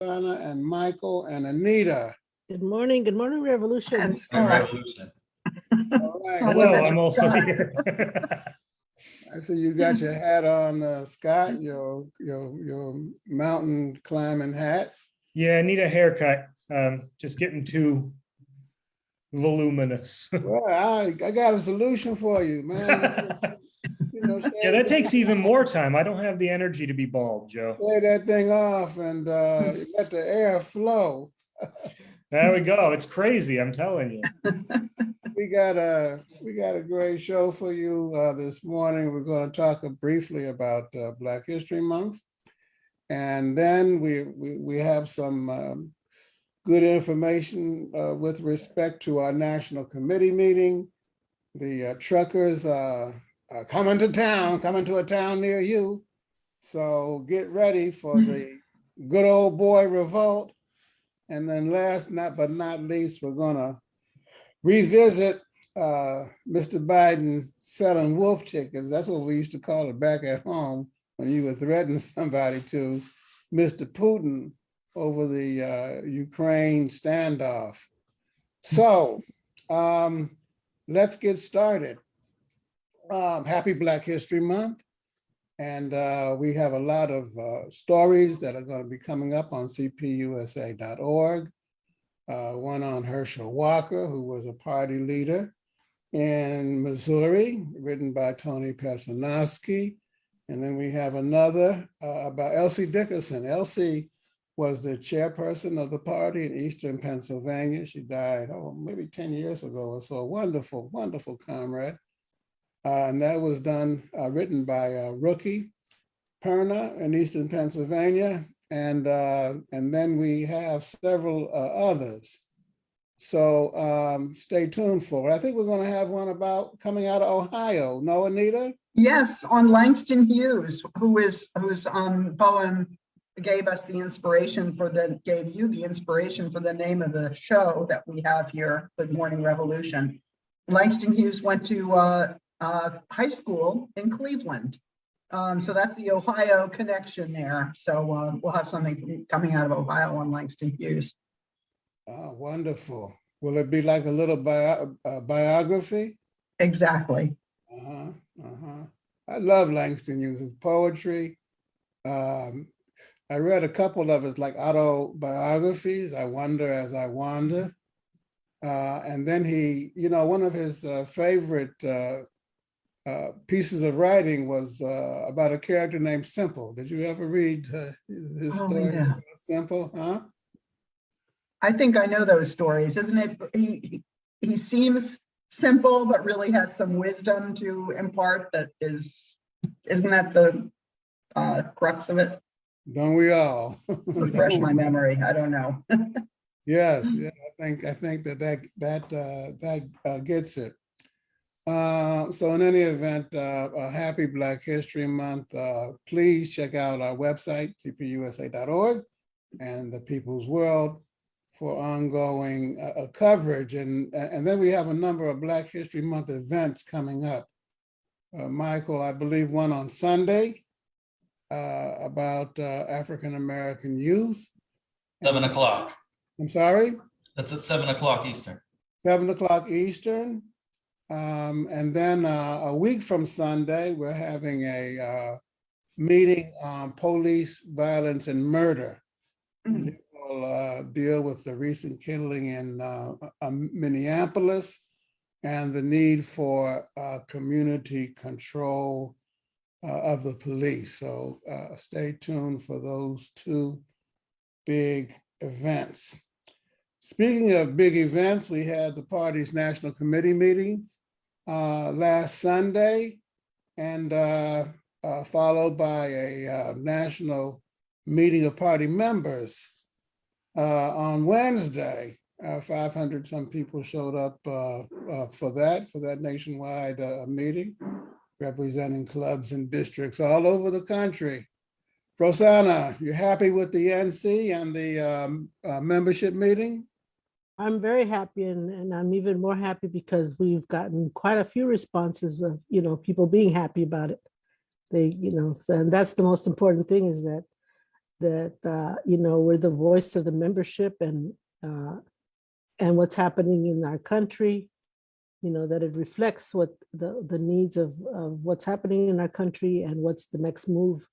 Donna and Michael and Anita. Good morning, good morning, Revolution. And And Scott, revolution. All right, Hello, well, Hello, I'm also Scott. here. I see you got your hat on, uh, Scott, your, your, your mountain climbing hat. Yeah, I need a haircut. Um, just getting too voluminous. Well, I, I got a solution for you, man. You know, Yeah, that takes even more time. I don't have the energy to be bald, Joe. Lay that thing off and, uh, let the air flow. There we go. It's crazy, I'm telling you. We got a, we got a great show for you uh, this morning. We're going to talk briefly about uh, Black History Month. And then we, we, we have some um, good information uh, with respect to our National Committee meeting. The uh, truckers uh, coming to town, coming to a town near you. So get ready for the good old boy revolt. And then last not but not least, we're gonna revisit uh, Mr. Biden selling wolf tickets. That's what we used to call it back at home when you were threatening somebody to Mr. Putin over the uh, Ukraine standoff. So um, let's get started. Um, happy Black History Month. And uh, we have a lot of uh, stories that are going to be coming up on cpusa.org uh, one on Herschel Walker, who was a party leader in Missouri, written by Tony Pecinovsky. And then we have another uh, about Elsie Dickerson. Elsie was the chairperson of the party in Eastern Pennsylvania. She died, oh, maybe 10 years ago or so. Wonderful, wonderful comrade. Uh, and that was done, uh, written by Rookie Perna in Eastern Pennsylvania. And, uh, and then we have several others. So um, stay tuned for it. I think we're gonna have one about coming out of Ohio. No, Anita? yes, on Langston Hughes, who is, whose um, poem gave us the inspiration for the, gave you the inspiration for the name of the show that we have here, Good Morning Revolution. Langston Hughes went to uh, uh, high school in Cleveland. Um, so that's the Ohio connection there. So uh, we'll have something coming out of Ohio on Langston Hughes. Oh, wonderful. Will it be like a little bio, uh, biography? Exactly. Uh-huh, uh-huh. I love Langston Hughes' poetry. Um, I read a couple of his like autobiographies, I Wonder as I Wander. Uh, and then he, you know, one of his uh, favorite uh, pieces of writing was uh, about a character named Simple. Did you ever read uh, his Oh, story? yeah. Simple, huh? I think I know those stories, isn't it? He, he- he seems simple, but really has some wisdom to impart that is, isn't that the uh, crux of it? Don't we all? Refresh my memory, I don't know. Yes, yeah, I think, I think that that, that, uh, that uh, gets it. Uh, so in any event, uh, a happy Black History Month. Uh, please check out our website, cpusa.org and the People's World for ongoing uh, uh, coverage. And, and then we have a number of Black History Month events coming up. Uh, Michael, I believe one on Sunday uh, about uh, African-American youth. Seven o'clock. I'm sorry? That's at seven o'clock Eastern. seven o'clock Eastern. Um, and then uh, a week from Sunday, we're having a uh, meeting on police violence and murder. And it will uh, deal with the recent killing in uh, um, Minneapolis and the need for uh, community control uh, of the police. So uh, stay tuned for those two big events. Speaking of big events, we had the party's national committee meeting uh, last Sunday and uh, uh, followed by a uh, national meeting of party members uh, on Wednesday. Uh, 500 some people showed up for that, for that nationwide meeting, representing clubs and districts all over the country. Rosanna, you happy with the NC and the um, membership meeting? I'm very happy and, and I'm even more happy because we've gotten quite a few responses of, you know, people being happy about it. They, you know, so and that's the most important thing is that that, uh, you know, we're the voice of the membership and, uh, and what's happening in our country, you know, that it reflects what the, the needs of, of what's happening in our country and what's the next move,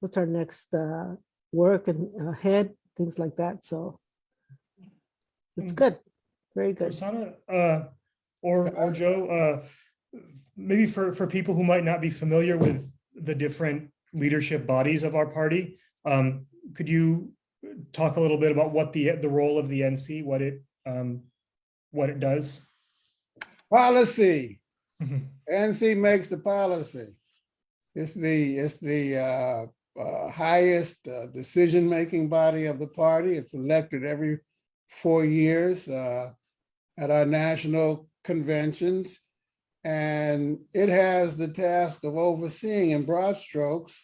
what's our next uh, work and ahead, things like that. So it's Mm. good, very good. Rosanna, uh, or, or Joe, uh, maybe for, for people who might not be familiar with the different leadership bodies of our party, um, could you talk a little bit about what the, the role of the NC, what it, um, what it does? Policy, Mhm. NC makes the policy. It's the, it's the uh, uh, highest uh, decision-making body of the party. It's elected every four years uh, at our national conventions. And it has the task of overseeing in broad strokes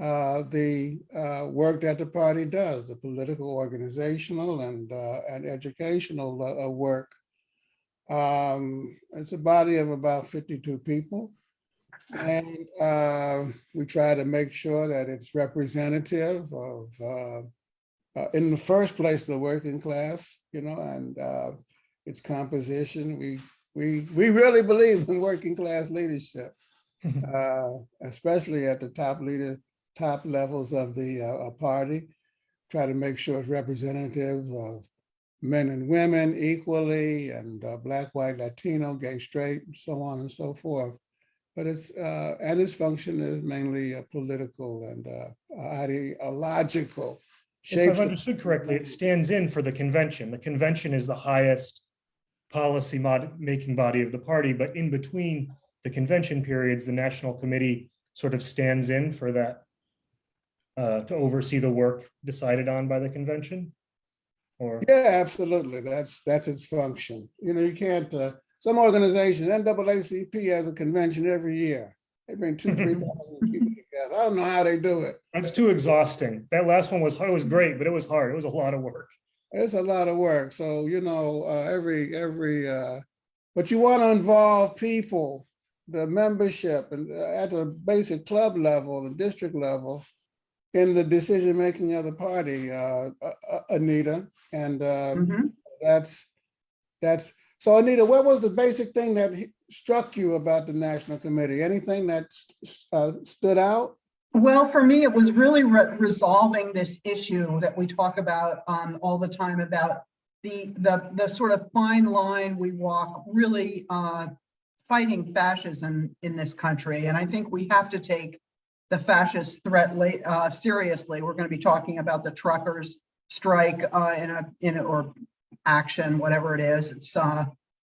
uh, the uh, work that the party does, the political, organizational, and, uh, and educational uh, work. Um, It's a body of about 52 people. And uh, we try to make sure that it's representative of, uh, in the first place, the working class, you know, and uh, its composition. We, we, we really believe in working class leadership, uh, especially at the top leader, top levels of the uh, uh, party. Try to make sure it's representative of men and women equally and uh, black, white, Latino, gay, straight, and so on and so forth. But it's, uh, and its function is mainly uh, political and uh, ideological. If I've understood correctly, it stands in for the convention. The convention is the highest policy mod, making body of the party, but in between the convention periods, the national committee sort of stands in for that uh, to oversee the work decided on by the convention? Or, Yeah, absolutely. That's, that's its function. You know, you can't, uh, some organizations, NAACP has a convention every year. They bring two, three thousand. I don't know how they do it. that's too exhausting. That last one was, it was great, but it was hard. It was a lot of work. It's a lot of work. So, you know, uh, every, every, uh, but you want to involve people, the membership and uh, at the basic club level, the district level, in the decision-making of the party, uh, Anita. And, uh, Mhm. that's, that's, so Anita, what was the basic thing that he- struck you about the National Committee? Anything that uh, stood out? Well, for me, it was really re- resolving this issue that we talk about um, all the time about the, the, the sort of fine line we walk, really uh, fighting fascism in this country. And I think we have to take the fascist threat uh, seriously. We're going to be talking about the truckers strike uh, in a, in, a- or action, whatever it is. It's uh,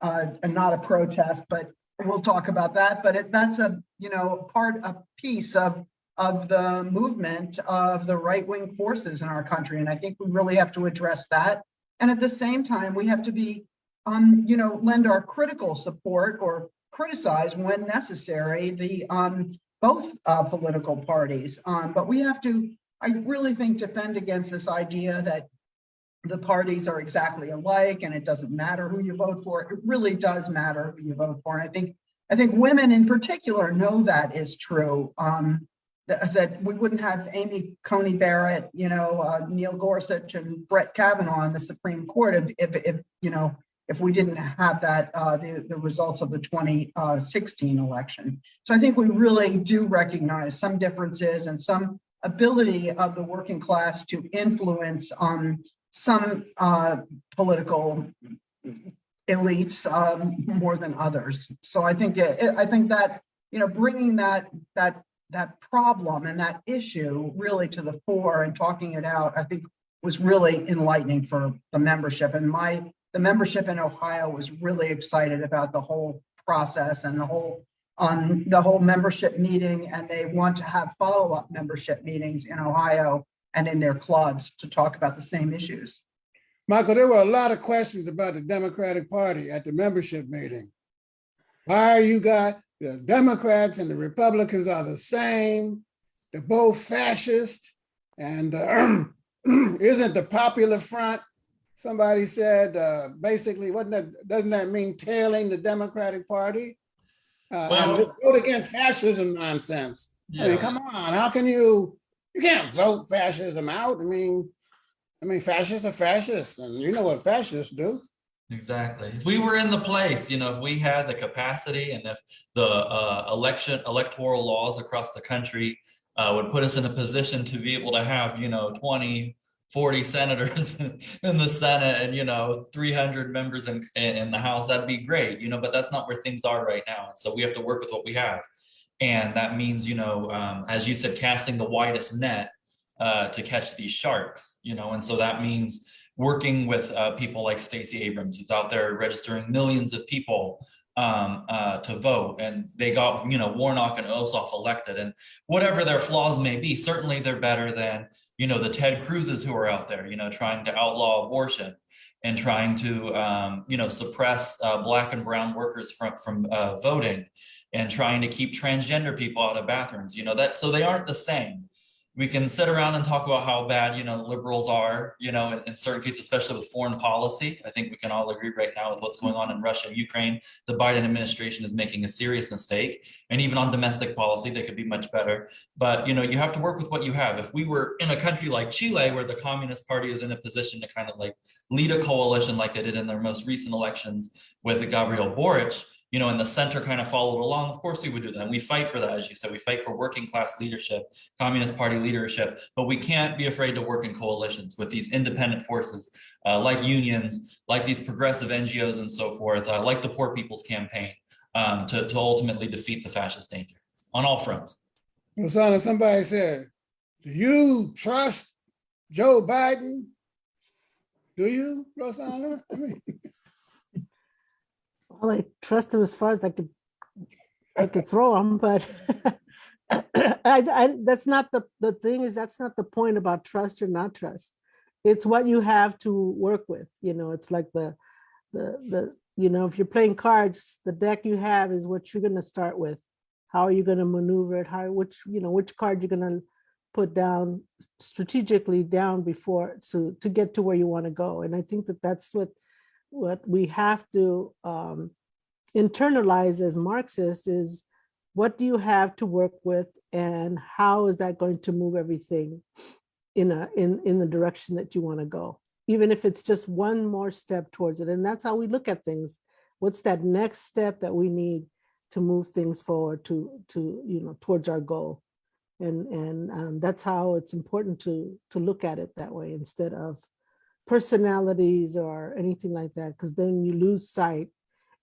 uh, not a protest, but we'll talk about that. But it, that's a, you know, part, a piece of of the movement of the right-wing forces in our country. And I think we really have to address that. And at the same time, we have to be, um, you know, lend our critical support or criticize when necessary, the, um, both, uh, political parties. Um, but we have to, I really think, defend against this idea that the parties are exactly alike and it doesn't matter who you vote for. It really does matter who you vote for. And I think, I think women in particular know that is true. Um, that, we wouldn't have Amy Coney Barrett, you know, uh, Neil Gorsuch and Brett Kavanaugh on the Supreme Court if, if, if, you know, if we didn't have that, uh, the, the results of the 2016 election. So I think we really do recognize some differences and some ability of the working class to influence um, some uh, political elites um, more than others. So I think, it- I think that, you know, bringing that, that that problem and that issue really to the fore and talking it out, I think was really enlightening for the membership. And my, the membership in Ohio was really excited about the whole process and the whole, um, the whole membership meeting. And they want to have follow-up membership meetings in Ohio and in their clubs to talk about the same issues. Michael, there were a lot of questions about the Democratic Party at the membership meeting. Why are you got, the Democrats and the Republicans are the same. They're both fascist. And uh, isn't the Popular Front, somebody said, uh, basically, wasn't that, doesn't that mean tailing the Democratic Party? Uh, and Well- just vote against fascism nonsense. I mean, come on, how can you, You can't vote fascism out. I mean, I mean, fascists are fascists, and you know what fascists do. Exactly. If we were in the place, you know, if we had the capacity and if the uh, election electoral laws across the country uh, would put us in a position to be able to have, you know, 20, 40 senators in the Senate and, you know, 300 members in, in the House, that'd be great, you know, but that's not where things are right now. So we have to work with what we have. And that means, you know, um, as you said, casting the widest net uh, to catch these sharks, you know, and so that means working with uh, people like Stacey Abrams, who's out there registering millions of people um, uh, to vote. And they got, you know, Warnock and Ossoff elected. And whatever their flaws may be, certainly they're better than, you know, the Ted Cruzes who are out there, you know, trying to outlaw abortion and trying to, um, you know, suppress uh, black and brown workers from, from uh, voting and trying to keep transgender people out of bathrooms, you know, that, so they aren't the same we can sit around and talk about how bad, you know, liberals are, you know, in, in, certain cases, especially with foreign policy. I think we can all agree right now with what's going on in Russia and Ukraine. The Biden administration is making a serious mistake. And even on domestic policy, they could be much better. But, you know, you have to work with what you have. If we were in a country like Chile, where the Communist Party is in a position to kind of like lead a coalition like they did in their most recent elections with Gabriel Boric, you know, and the center kind of followed along, of course we would do that. And we fight for that, as you said, we fight for working class leadership, Communist Party leadership, but we can't be afraid to work in coalitions with these independent forces, uh, like unions, like these progressive NGOs and so forth, uh, like the Poor People's Campaign, um, to, to ultimately defeat the fascist danger on all fronts. Rosanna, somebody said, do you trust Joe Biden? Do you, Rosanna? I mean, I trust him as far as I could, I could throw him, but I, I, that's not the, the thing is, that's not the point about trust or not trust. It's what you have to work with, you know, it's like the, the, the, you know, if you're playing cards, the deck you have is what you're gonna start with. How are you gonna maneuver it? How, which, you know, which card you're gonna put down strategically down before, so to get to where you wanna go. And I think that that's what what we have to um, internalize as Marxists is what do you have to work with and how is that going to move everything in a in in the direction that you want to go? Even if it's just one more step towards it. And that's how we look at things. What's that next step that we need to move things forward to to you know towards our goal? And and um, that's how it's important to to look at it that way instead of personalities or anything like that, because then you lose sight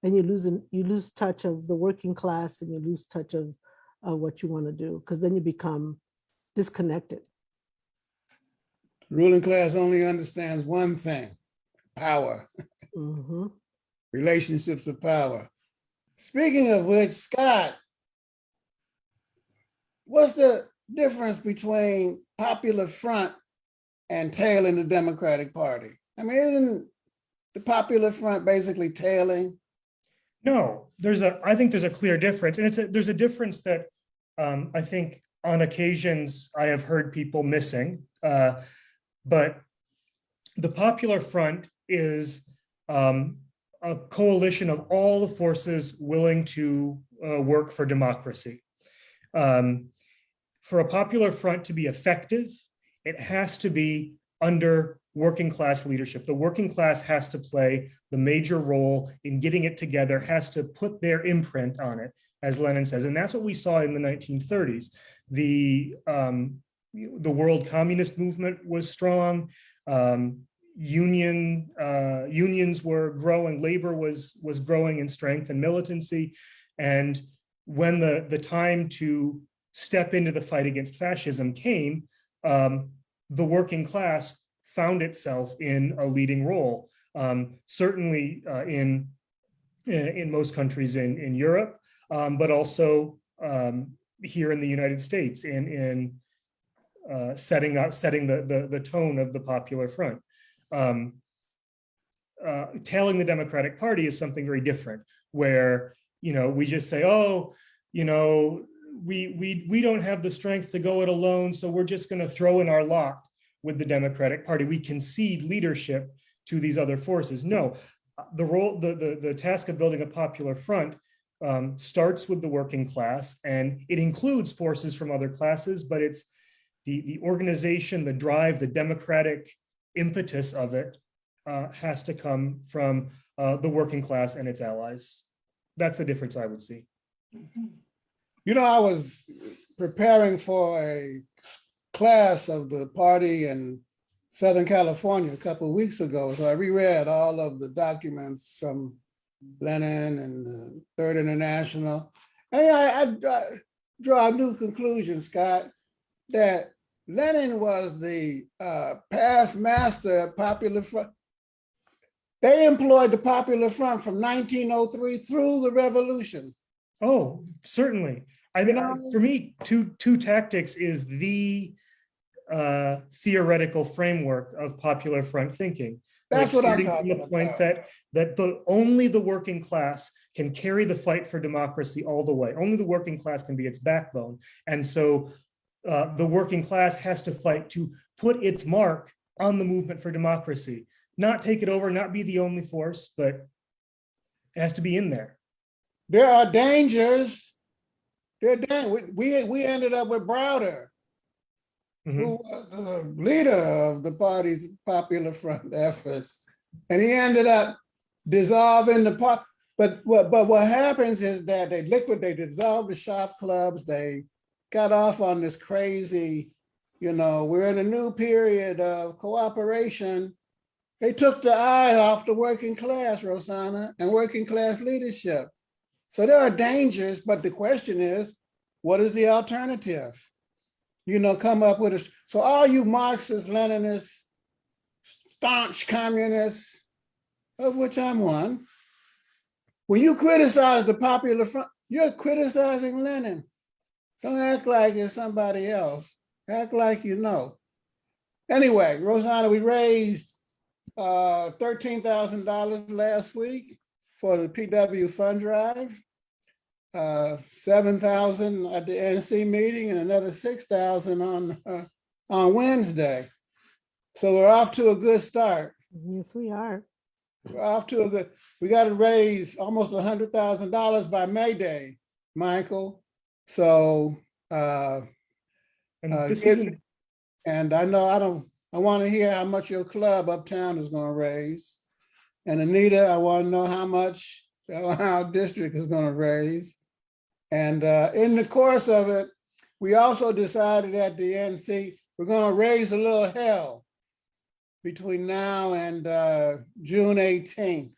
and you lose you lose touch of the working class and you lose touch of uh, what you want to do, because then you become disconnected. ruling class only understands one thing, power, Mhm. relationships of power. Speaking of which, Scott, what's the difference between Popular Front and tailing the Democratic Party? I mean, isn't the Popular Front basically tailing? No, there's a, I think there's a clear difference, and it's a, there's a difference that um, I think on occasions I have heard people missing. Uh, but the Popular Front is um, a coalition of all the forces willing to uh, work for democracy. Um, for a Popular Front to be effective, it has to be under working class leadership. The working class has to play the major role in getting it together, has to put their imprint on it, as Lenin says. And that's what we saw in the 1930s. The, um, the world communist movement was strong. Um, union uh, unions were growing, labor was, was growing in strength and militancy. And when the, the time to step into the fight against fascism came, um, the working class found itself in a leading role. Um, certainly uh, in, in most countries in, in Europe, um, but also um, here in the United States in, in uh, setting up, setting the, the, the tone of the Popular Front. Um, uh, tailing the Democratic Party is something very different, where you know we just say, oh, you know, we we we don't have the strength to go it alone, so we're just going to throw in our lot with the Democratic Party. We concede leadership to these other forces. No, the role, the the, the task of building a popular front um, starts with the working class, and it includes forces from other classes, but it's the, the organization, the drive, the democratic impetus of it uh, has to come from uh, the working class and its allies. That's the difference I would see. You know, I was preparing for a class of the party in Southern California a couple of weeks ago. So I reread all of the documents from Lenin and the Third International. And I, I, I draw a new conclusion, Scott, that Lenin was the uh, past master of Popular Front. They employed the Popular Front from 1903 through the revolution. Oh, certainly. I think, know- for me, two, two tactics is the uh, theoretical framework of popular front thinking. Like That's what I'm starting from the Point about. that, that the, only the working class can carry the fight for democracy all the way. Only the working class can be its backbone. And so uh, the working class has to fight to put its mark on the movement for democracy. Not take it over, not be the only force, but it has to be in there. There are dangers. There, dan- we, we, we ended up with Browder, Mhm. who was the leader of the party's Popular Front efforts. And he ended up dissolving the part, but what, but what happens is that they liquidate, they dissolve the shop clubs, they got off on this crazy, you know, we're in a new period of cooperation. They took the eye off the working class, Rosanna, and working class leadership. So there are dangers, but the question is, what is the alternative? You know, come up with a, so all you Marxists, Leninists, staunch communists, of which I'm one, when you criticize the popular front, you're criticizing Lenin. Don't act like it's somebody else. Act like you know. Anyway, Rosanna, we raised uh, $13,000 last week for the PW fund drive. Uh, seven thousand at the NC meeting and another six thousand on, uh, on Wednesday. So we're off to a good start. Yes, we are. We're off to a good, we got to raise almost a hundred thousand dollars by May Day, Michael. So, uh, And Uh, this get- isn't, and I know I don't, I want to hear how much your club uptown is going to raise. And Anita, I want to know how much our district is going to raise. And uh, in the course of it, we also decided at the NC, we're going to raise a little hell between now and uh, June 18th.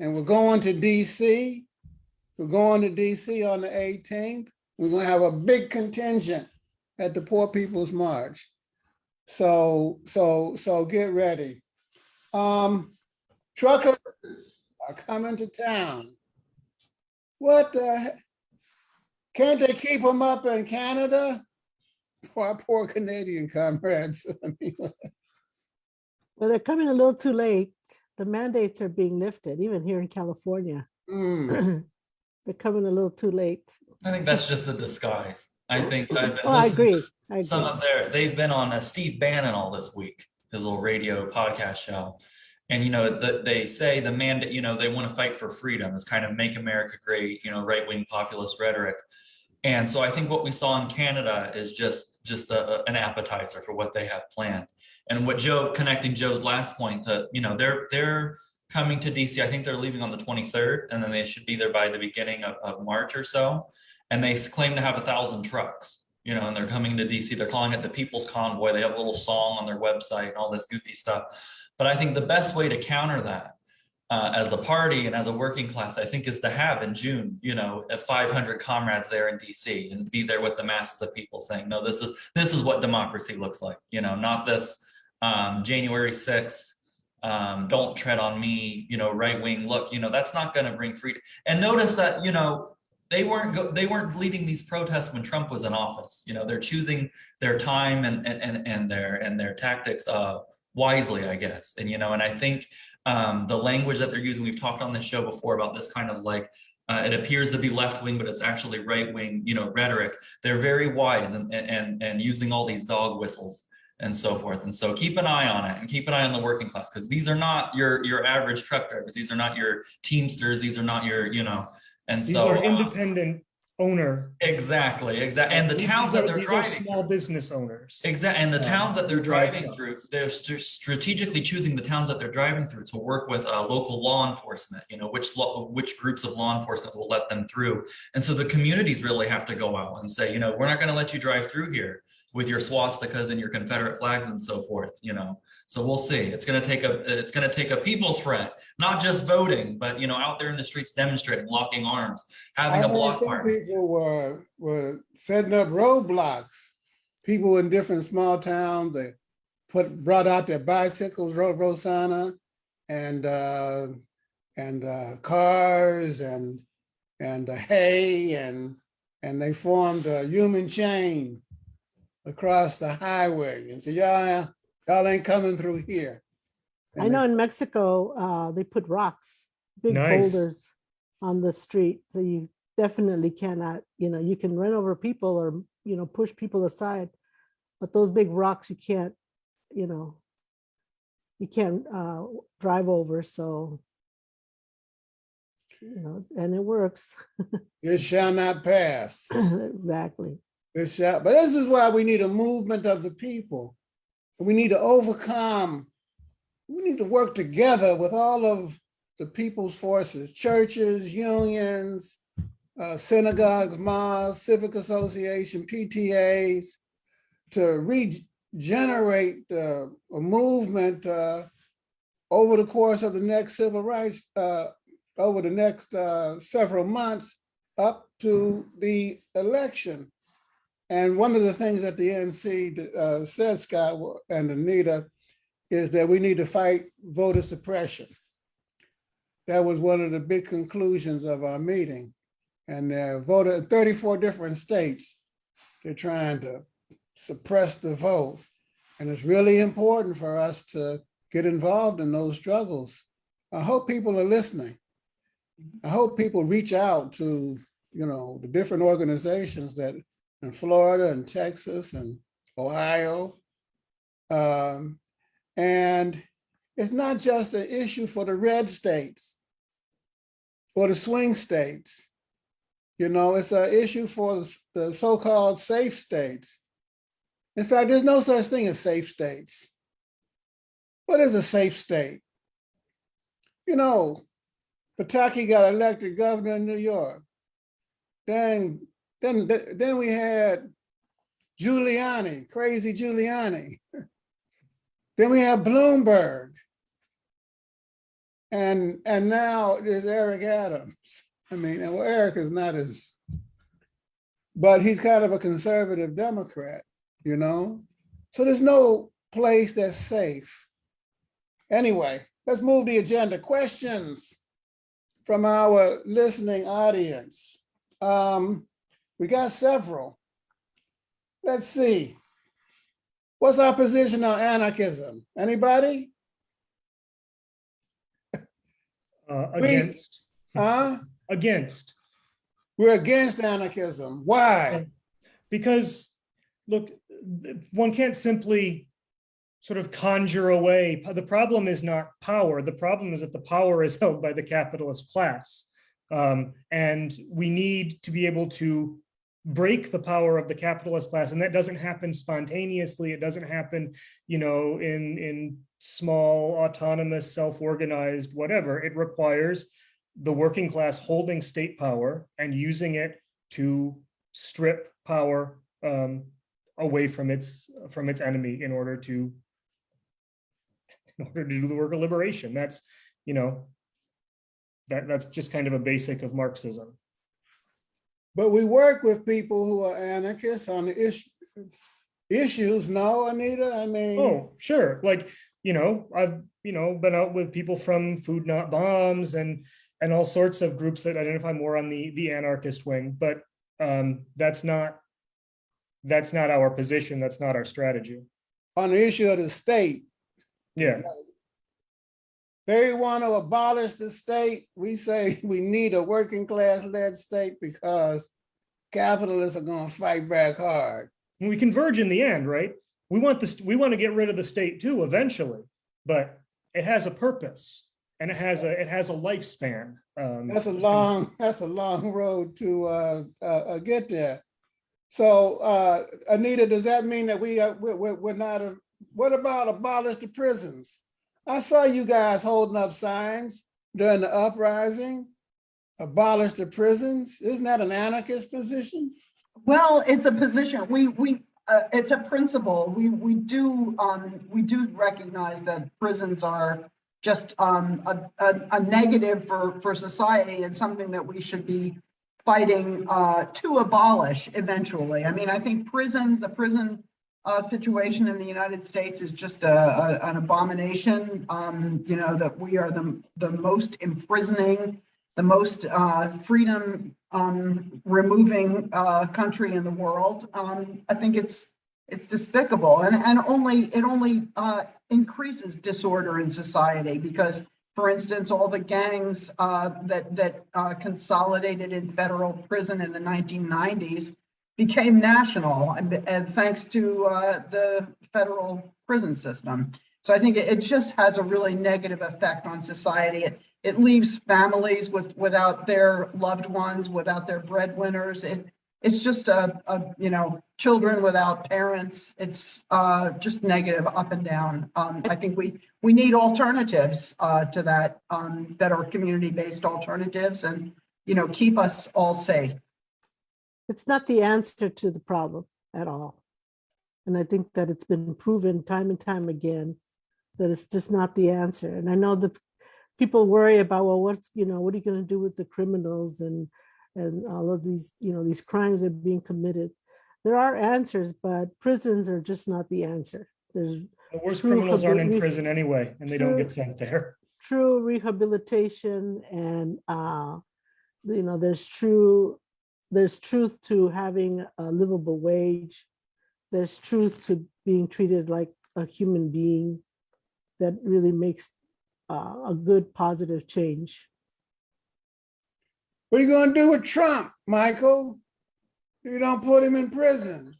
And we're going to DC. We're going to DC on the 18th. We're going to have a big contingent at the Poor People's March. So, so, so get ready. Um, truckers are coming to town. What the, he- can't they keep them up in Canada? Poor, poor Canadian comrades. Well, they're coming a little too late. The mandates are being lifted, even here in California. Hmm, They're coming a little too late. I think that's just a disguise. I think I've been Oh, I listening to agree. Some of their, they've been on a Steve Bannon all this week, his little radio podcast show. And, you know, the, they say the mandate, you know, they want to fight for freedom, is kind of make America great, you know, right-wing populist rhetoric. And so I think what we saw in Canada is just, just a, an appetizer for what they have planned. And what Joe, connecting Joe's last point to, you know, they're, they're coming to DC, I think they're leaving on the 23rd, and then they should be there by the beginning of, of March or so. And they claim to have a thousand trucks, you know, and they're coming to DC. They're calling it the People's Convoy. They have a little song on their website and all this goofy stuff. But I think the best way to counter that uh, as a party and as a working class, I think is to have in June, you know, 500 comrades there in DC and be there with the masses of people saying, no, this is this is what democracy looks like, you know, not this um, January 6th, um, don't tread on me, you know, right wing look, you know, that's not going to bring freedom. And notice that, you know, they weren't they weren't leading these protests when Trump was in office. You know, they're choosing their time and and and, and their and their tactics uh, wisely, I guess. And you know, and I think um, the language that they're using, we've talked on this show before about this kind of like uh, it appears to be left wing, but it's actually right wing, you know, rhetoric. They're very wise and and and using all these dog whistles and so forth. And so keep an eye on it and keep an eye on the working class because these are not your your average truck drivers. These are not your teamsters. These are not your, you know, and these so are uh, independent owner. Exactly, exactly. And the These towns are- that they're these are driving. Small business owners. Exactly, and the um, towns that they're driving trucks. through, they're str- strategically choosing the towns that they're driving through to work with uh, local law enforcement. You know, which which groups of law enforcement will let them through. And so the communities really have to go out and say, you know, we're not going to let you drive through here with your swastikas and your Confederate flags and so forth. You know, so we'll see. It's going to take a it's going to take a people's front, not just voting, but you know, out there in the streets demonstrating, locking arms, having I a block some party. people were, were setting up roadblocks. People in different small towns, they put, brought out their bicycles, rode Rosanna, and, uh, and, uh, cars and, and uh, hay and, and they formed a human chain across the highway and said, y'all, y'all ain't coming through here. I know in Mexico, uh, they put rocks, big Nice. boulders on the street. So you definitely cannot, you know, you can run over people or, you know, push people aside. But those big rocks, you can't, you know, you can't, uh, drive over, so. You know, and it works. It shall not pass. Exactly. This shall, but this is why we need a movement of the people. We need to overcome, we need to work together with all of the people's forces, churches, unions, uh, synagogues, mosques, civic association, PTAs, to regenerate uh, a movement uh, over the course of the next civil rights, uh, over the next uh, several months up to the election. And one of the things that the NC uh, said, Scott and Anita, is that we need to fight voter suppression. That was one of the big conclusions of our meeting. And uh, voter, 34 different states, they're trying to suppress the vote. And it's really important for us to get involved in those struggles. I hope people are listening. I hope people reach out to, you know, the different organizations that in Florida and Texas and Ohio. Um, and it's not just an issue for the red states or the swing states. You know, it's an issue for the- so-called safe states. In fact, there's no such thing as safe states. What is a safe state? You know, Pataki got elected governor in New York. Then, then, then we had Giuliani, crazy Giuliani. Then we have Bloomberg. And, and now there's Eric Adams. I mean, well, Eric is not as, but he's kind of a conservative Democrat, you know? So there's no place that's safe. Anyway, let's move the agenda. Questions from our listening audience. Um, we got several. Let's see. What's our position on anarchism? Anybody? Uh, We- against, Huh? against, We're against anarchism. Why? because, look, one can't simply sort of conjure away. The problem is not power. The problem is that the power is held by the capitalist class. Um, and we need to be able to break the power of the capitalist class. And that doesn't happen spontaneously. It doesn't happen, you know, in, in small, autonomous, self-organized, whatever. It requires the working class holding state power and using it to strip power um, away from its from its enemy in order to in order to do the work of liberation. That's you know that that's just kind of a basic of Marxism. But we work with people who are anarchists on the issue, issues, no, Anita? I mean, Oh, sure. Like, you know, I've, you know, been out with people from Food Not Bombs and, and all sorts of groups that identify more on the, the anarchist wing, but um, that's not, that's not our position. That's not our strategy. on the issue of the state, Yeah, they want to abolish the state. We say we need a working class led state because capitalists are going to fight back hard. We converge in the end, right? We want this, we want to get rid of the state too eventually, but it has a purpose. And it has a, it has a lifespan. Um, That's a long, that's a long road to uh, uh, uh, get there. So uh, Anita, does that mean that we, are we're, we're- we're not, a- what about abolish the prisons? I saw you guys holding up signs during the uprising. Abolish the prisons? Isn't that an anarchist position? Well, it's a position, we, we, uh, it's a principle. We, we do, um, we do recognize that prisons are just, um, a, a, a negative for, for society and something that we should be fighting, uh, to abolish eventually. I mean, I think prisons, the prison, uh, situation in the United States is just a, a, an abomination. Um, you know, that we are the, the most imprisoning, the most, uh, freedom, um, removing, uh, country in the world. Um, I think it's, it's despicable and, and only, it only, uh, increases disorder in society because, for instance, all the gangs, uh, that, that, uh, consolidated in federal prison in the nineteen nineties became national and, thanks to, uh, the federal prison system. So I think it, just has a really negative effect on society. It, it leaves families with, without their loved ones, without their breadwinners. It, it's just a, a, you know, children without parents. It's, uh, just negative up and down. Um, I think we, we need alternatives, uh, to that, um, that are community-based alternatives and, you know, keep us all safe. It's not the answer to the problem at all. And I think that it's been proven time and time again that it's just not the answer. And I know the people worry about, well, what's, you know, what are you going to do with the criminals and, and all of these, you know, these crimes are being committed. There are answers, but prisons are just not the answer. There's The worst criminals aren't in prison anyway, and they don't get sent there. true rehabilitation and, uh, you know, there's true, there's truth to having a livable wage. There's truth to being treated like a human being that really makes uh, a good positive change. What are you gonna do with Trump, Michael? You don't put him in prison.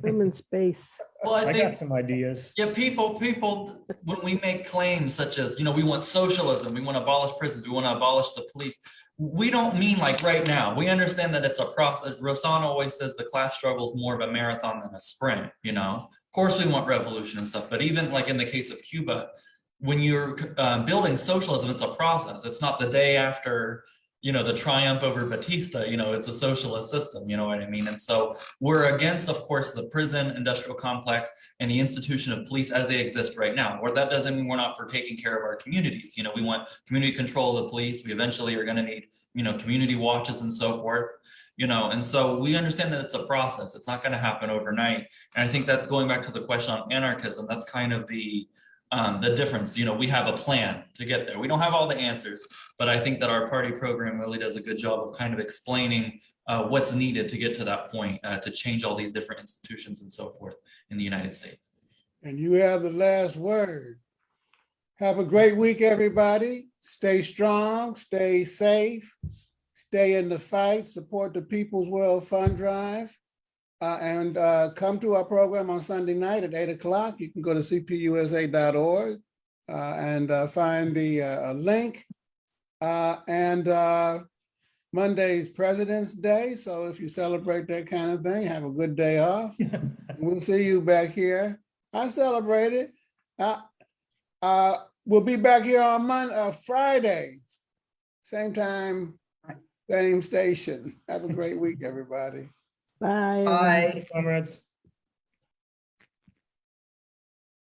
Put 'em in space. Well, I I think got some ideas. Yeah, people, people, when we make claims such as, you know, we want socialism, we want to abolish prisons, we want to abolish the police. We don't mean like right now. We understand that it's a process. Rosanna always says the class struggle is more of a marathon than a sprint, you know? Of course, we want revolution and stuff, but even like in the case of Cuba, when you're uh, building socialism, it's a process. It's not the day after, you know, the triumph over Batista, you know, it's a socialist system, you know what I mean? And so we're against, of course, the prison industrial complex and the institution of police as they exist right now. Or that doesn't mean we're not for taking care of our communities. You know, we want community control of the police. We eventually are going to need, you know, community watches and so forth. You know, and so we understand that it's a process. It's not going to happen overnight. And I think that's going back to the question on anarchism. That's kind of the um, the difference. You know, we have a plan to get there. We don't have all the answers, but I think that our party program really does a good job of kind of explaining uh, what's needed to get to that point, uh, to change all these different institutions and so forth in the United States. And you have the last word. Have a great week, everybody. Stay strong, stay safe, stay in the fight, support the People's World Fund Drive. Uh, and, uh, come to our program on Sunday night at eight o'clock. You can go to cpusa.org, uh, and, uh, find the, uh, link. Uh, and, uh, Monday's President's Day, so if you celebrate that kind of thing, have a good day off. We'll see you back here. I celebrate it. Uh, uh, we'll be back here on Monday, uh, Friday. Same time, same station. Have a great week, everybody. Bye. Bye. Comrades.